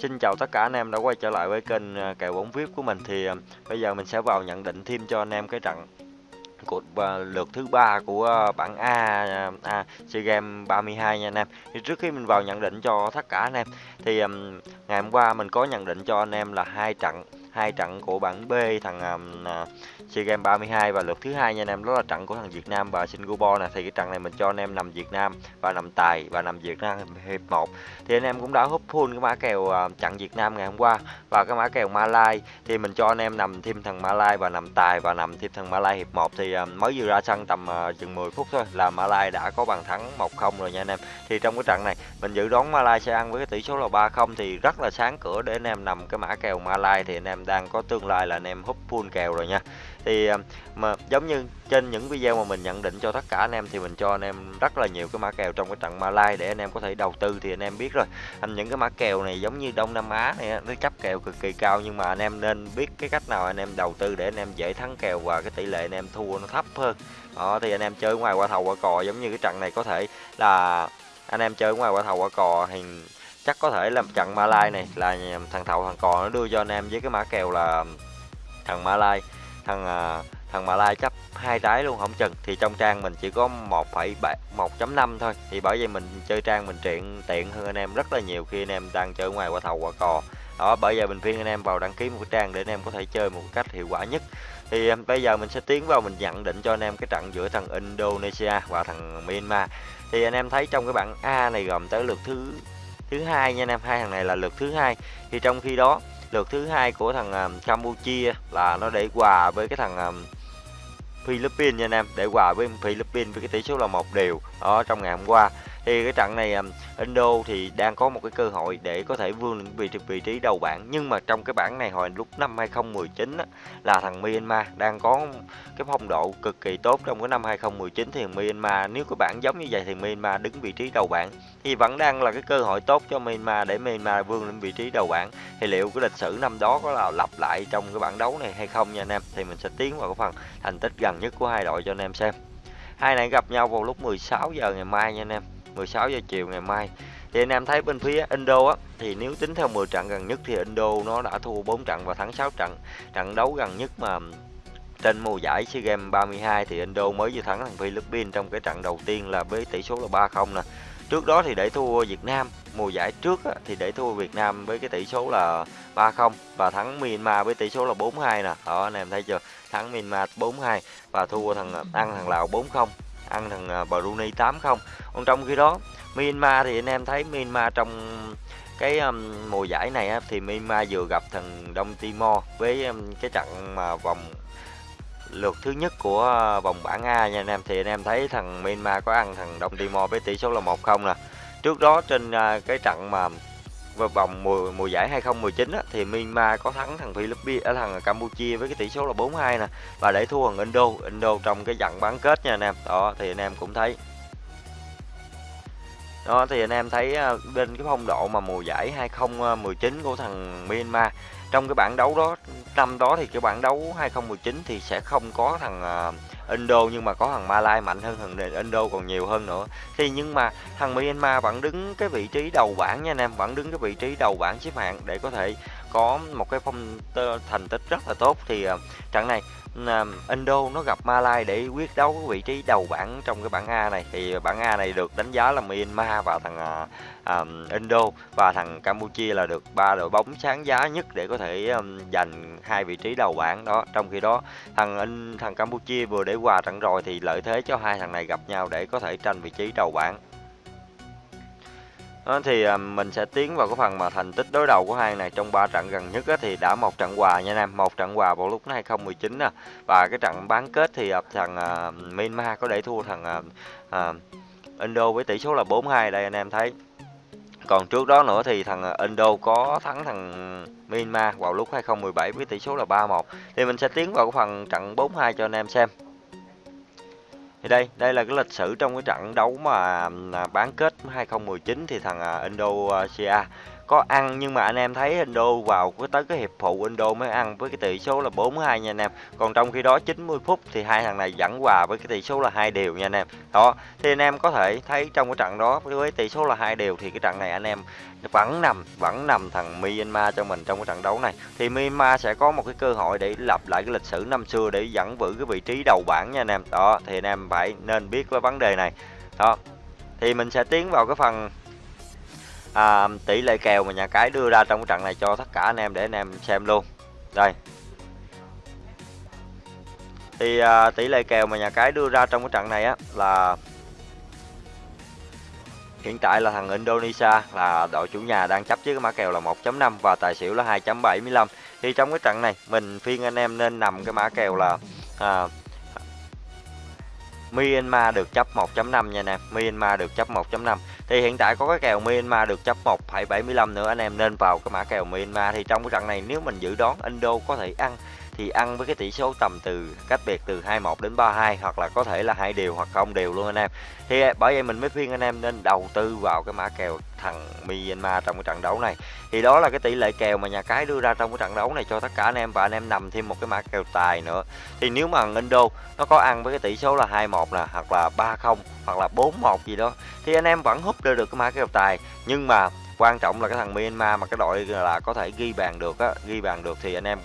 Xin chào tất cả anh em đã quay trở lại với kênh à, kèo bóng VIP của mình thì à, bây giờ mình sẽ vào nhận định thêm cho anh em cái trận cuộc à, lượt thứ ba của bảng A, A SEA Games 32 nha anh em. Thì trước khi mình vào nhận định cho tất cả anh em thì ngày hôm qua mình có nhận định cho anh em là hai trận hai trận của bảng B thằng um, à, SEA Games 32 và lượt thứ hai nha anh em đó là trận của thằng Việt Nam và Singapore nè. Thì cái trận này mình cho anh em nằm Việt Nam và nằm tài và nằm Việt Nam hiệp 1 thì anh em cũng đã húp full cái mã kèo uh, trận Việt Nam ngày hôm qua và cái mã kèo Malai. Thì mình cho anh em nằm thêm thằng Malai và nằm tài và nằm thêm thằng Malai hiệp 1 thì uh, mới vừa ra sân tầm uh, chừng 10 phút thôi là Malai đã có bàn thắng 1-0 rồi nha anh em. Thì trong cái trận này mình dự đoán Malai sẽ ăn với cái tỷ số là 3-0 thì rất là sáng cửa để anh em nằm cái mã kèo Malai. Thì anh em đang có tương lai là anh em hút full kèo rồi nha thì mà giống như trên những video mà mình nhận định cho tất cả anh em thì mình cho anh em rất là nhiều cái mã kèo trong cái trận Malai để anh em có thể đầu tư thì anh em biết rồi anh những cái mã kèo này giống như Đông Nam Á này nó chấp kèo cực kỳ cao nhưng mà anh em nên biết cái cách nào anh em đầu tư để anh em dễ thắng kèo và cái tỷ lệ anh em thua nó thấp hơn đó thì anh em chơi ngoài qua thầu qua cò giống như cái trận này có thể là anh em chơi ngoài qua thầu qua cò thì chắc có thể là trận Malai này là thằng thầu thằng cò nó đưa cho anh em với cái mã kèo là thằng Malai. Thằng à, thằng Malai chấp hai trái luôn không chừng. Thì trong trang mình chỉ có 1,1.5 thôi. Thì bởi vậy mình chơi trang mình tiện tiện hơn anh em rất là nhiều khi anh em đang chơi ngoài qua thầu qua cò. Đó bởi vậy mình khuyên anh em vào đăng ký một cái trang để anh em có thể chơi một cách hiệu quả nhất. Thì à, bây giờ mình sẽ tiến vào mình nhận định cho anh em cái trận giữa thằng Indonesia và thằng Myanmar. Thì anh em thấy trong cái bảng A này gồm tới lượt thứ thứ hai nha anh em hai thằng này là lượt thứ hai. Thì trong khi đó lượt thứ hai của thằng um, Campuchia là nó để quà với cái thằng um, Philippines nha anh em để quà với Philippines với cái tỷ số là một điều ở trong ngày hôm qua thì cái trận này Indo thì đang có một cái cơ hội để có thể vươn lên vị trí vị trí đầu bảng. Nhưng mà trong cái bảng này hồi lúc năm 2019 á, là thằng Myanmar đang có cái phong độ cực kỳ tốt trong cái năm 2019 thì Myanmar nếu cái bảng giống như vậy thì Myanmar đứng vị trí đầu bảng. Thì vẫn đang là cái cơ hội tốt cho Myanmar để Myanmar vươn lên vị trí đầu bảng. Thì liệu cái lịch sử năm đó có là lặp lại trong cái bảng đấu này hay không nha anh em? Thì mình sẽ tiến vào cái phần thành tích gần nhất của hai đội cho anh em xem. Hai này gặp nhau vào lúc 16 giờ ngày mai nha anh em. 16 giờ chiều ngày mai. Thì anh em thấy bên phía Indo á thì nếu tính theo 10 trận gần nhất thì Indo nó đã thua 4 trận và thắng 6 trận. Trận đấu gần nhất mà trên mùa giải SEA Games 32 thì Indo mới vừa thắng thằng Philippines trong cái trận đầu tiên là với tỷ số là 3-0 nè. Trước đó thì để thua Việt Nam mùa giải trước á, thì để thua Việt Nam với cái tỷ số là 3-0 và thắng Myanmar với tỷ số là 4-2 nè. Đó anh em thấy chưa? Thắng Myanmar 4-2 và thua thằng ăn thằng Lào 4-0 ăn thằng ờ, Brunei 8-0 còn trong khi đó Myanmar thì anh em thấy Myanmar trong cái um, mùa giải này á, thì Myanmar vừa gặp thằng Đông Timor với um, cái trận mà vòng lượt thứ nhất của uh, vòng bảng A nha anh em. Thì anh em thấy thằng Myanmar có ăn thằng Đông Timor với tỷ số là 1-0 nè. Trước đó trên uh, cái trận mà vào vòng mùa mùa giải 2019 á, thì Myanmar có thắng thằng Philippines ở thằng Campuchia với cái tỷ số là 4-2 nè và để thua thằng Indo Indo trong cái trận bán kết nha anh em. Đó thì anh em cũng thấy. Đó thì anh em thấy à, bên cái phong độ mà mùa giải 2019 của thằng Myanmar trong cái bảng đấu đó năm đó thì cái bảng đấu 2019 thì sẽ không có thằng uh, Indo nhưng mà có thằng Malai mạnh hơn thằng Indo còn nhiều hơn nữa. Thì nhưng mà thằng Myanmar vẫn đứng cái vị trí đầu bảng nha anh em vẫn đứng cái vị trí đầu bảng xếp hạng để có thể có một cái phong thành tích rất là tốt. Thì uh, trận này ờ, Indo nó gặp Malai để quyết đấu cái vị trí đầu bảng trong cái bảng A này. Thì bảng A này được đánh giá là Myanmar và thằng uh, Indo và thằng Campuchia là được ba đội bóng sáng giá nhất để có thể um, giành hai vị trí đầu bảng đó. Trong khi đó thằng In, thằng Campuchia vừa để hòa trận rồi thì lợi thế cho hai thằng này gặp nhau để có thể tranh vị trí đầu bảng. Đó, thì mình sẽ tiến vào cái phần mà thành tích đối đầu của hai này. Trong ba trận gần nhất á, thì đã một trận hòa nha anh em một trận hòa vào lúc 2019 nè. Và cái trận bán kết thì thằng uh, Myanmar có để thua thằng uh, uh, Indo với tỷ số là 4-2 đây anh em thấy còn trước đó nữa thì thằng ờ, Indo có thắng thằng Myanmar vào lúc 2017 với tỷ số là 3-1 thì mình sẽ tiến vào cái phần trận 4-2 cho anh em xem. Thì đây đây là cái lịch sử trong cái trận đấu mà à, bán kết 2019 thì thằng à, Indonesia à, có ăn nhưng mà anh em thấy Indo vào cái tới cái hiệp phụ Indo mới ăn với cái tỷ số là 4-2 nha anh em. Còn trong khi đó 90 phút thì hai thằng này dẫn hòa với cái tỷ số là hai đều nha anh em. Đó, thì anh em có thể thấy trong cái trận đó với tỷ số là hai đều thì cái trận này anh em vẫn nằm vẫn nằm thằng Myanmar cho mình trong cái trận đấu này. Thì Myanmar sẽ có một cái cơ hội để lặp lại cái lịch sử năm xưa để dẫn vững cái vị trí đầu bảng nha anh em. Đó, thì anh em phải nên biết cái vấn đề này. Đó. Thì mình sẽ tiến vào cái phần à, tỷ lệ kèo mà nhà cái đưa ra trong cái trận này cho tất cả anh em để anh em xem luôn. Đây. Thì à, tỷ lệ kèo mà nhà cái đưa ra trong cái trận này á là hiện tại là thằng Indonesia là đội chủ nhà đang chấp với cái mã kèo là 1.5 và tài xỉu là 2.75 thì trong cái trận này mình phiên anh em nên nằm cái mã kèo là à, Myanmar được chấp 1.5 nha anh em. Myanmar được chấp 1.5 thì hiện tại có cái kèo Myanmar được chấp 1,75 nữa anh em nên vào cái mã kèo Myanmar thì trong cái trận này nếu mình dự đoán Indo có thể ăn thì ăn với cái tỷ số tầm từ cách biệt từ 21 đến 32 hoặc là có thể là hai đều hoặc không đều luôn anh em. Thì à, bởi vậy mình mới khuyên anh em nên đầu tư vào cái mã kèo thằng Myanmar trong cái trận đấu này. Thì đó là cái tỷ lệ kèo mà nhà cái đưa ra trong cái trận đấu này cho tất cả anh em và anh em nằm thêm một cái mã kèo tài nữa. Thì nếu mà Indo nó có ăn với cái tỷ số là 21 nè hoặc là 30 hoặc là 41 gì đó thì anh em vẫn hút được cái mã kèo tài nhưng mà quan trọng là cái thằng Myanmar mà cái đội là có thể ghi bàn được á, ghi bàn được thì anh em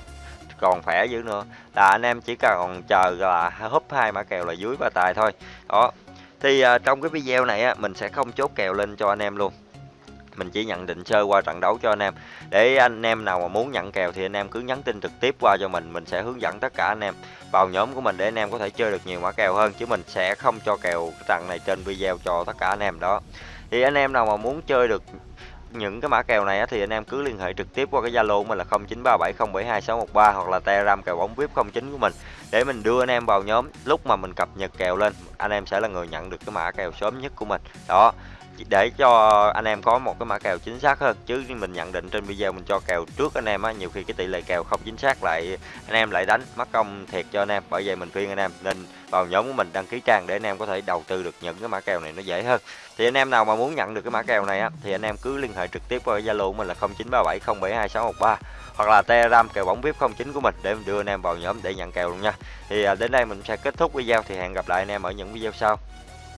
còn khỏe dữ nữa. Là anh em chỉ cần chờ là húp hai mã kèo là dưới ba tài thôi. Đó. Thì uh, trong cái video này á mình sẽ không chốt kèo lên cho anh em luôn. Mình chỉ nhận định sơ qua trận đấu cho anh em. Để anh em nào mà muốn nhận kèo thì anh em cứ nhắn tin trực tiếp qua cho mình. Mình sẽ hướng dẫn tất cả anh em. Vào nhóm của mình để anh em có thể chơi được nhiều mã kèo hơn chứ mình sẽ không cho kèo cái trận này trên video cho tất cả anh em. Đó. Thì anh em nào mà muốn chơi được những cái mã kèo này thì anh em cứ liên hệ trực tiếp qua cái Zalo mình là 0937072613 hoặc là Telegram kèo bóng VIP 09 của mình để mình đưa anh em vào nhóm lúc mà mình cập nhật kèo lên. Anh em sẽ là người nhận được cái mã kèo sớm nhất của mình. Đó để cho anh em có một cái mã kèo chính xác hơn, chứ mình nhận định trên video mình cho kèo trước anh em á, nhiều khi cái tỷ lệ kèo không chính xác lại anh em lại đánh mất công thiệt cho anh em, bởi vậy mình khuyên anh em nên vào nhóm của mình đăng ký trang để anh em có thể đầu tư được những cái mã kèo này nó dễ hơn. Thì anh em nào mà muốn nhận được cái mã kèo này á, thì anh em cứ liên hệ trực tiếp qua zalo của mình là 0937072613 hoặc là telegram kèo bóng vip 09 của mình để mình đưa anh em vào nhóm để nhận kèo luôn nha. Thì à, đến đây mình sẽ kết thúc video, thì hẹn gặp lại anh em ở những video sau.